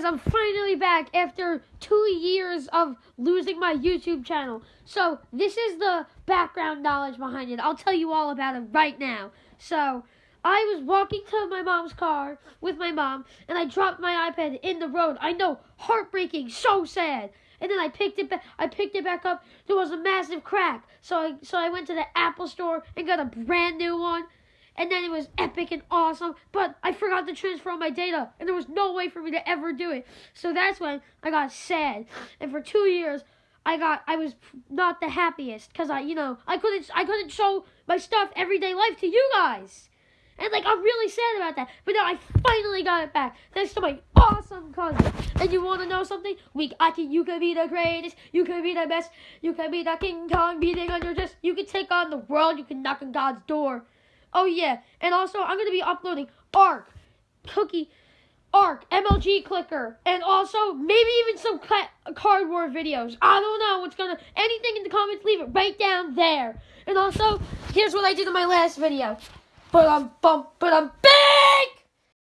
guys, I'm finally back after two years of losing my YouTube channel. So, this is the background knowledge behind it. I'll tell you all about it right now. So, I was walking to my mom's car with my mom, and I dropped my iPad in the road. I know, heartbreaking, so sad. And then I picked it back. I picked it back up. There was a massive crack. So I so I went to the Apple store and got a brand new one and then it was epic and awesome, but I forgot to transfer all my data, and there was no way for me to ever do it. So that's when I got sad. And for two years, I got I was not the happiest because I you know I couldn't I couldn't show my stuff everyday life to you guys. And like I'm really sad about that. But now I finally got it back. Thanks to my awesome cousin. And you wanna know something? We I can you can be the greatest, you can be the best, you can be the King Kong beating on your chest, you can take on the world, you can knock on God's door. Oh yeah, and also I'm gonna be uploading Arc, Cookie, Arc, MLG Clicker, and also maybe even some ca- card war videos. I don't know what's gonna anything in the comments. Leave it right down there. And also, here's what I did in my last video. But I'm bump, but I'm bam.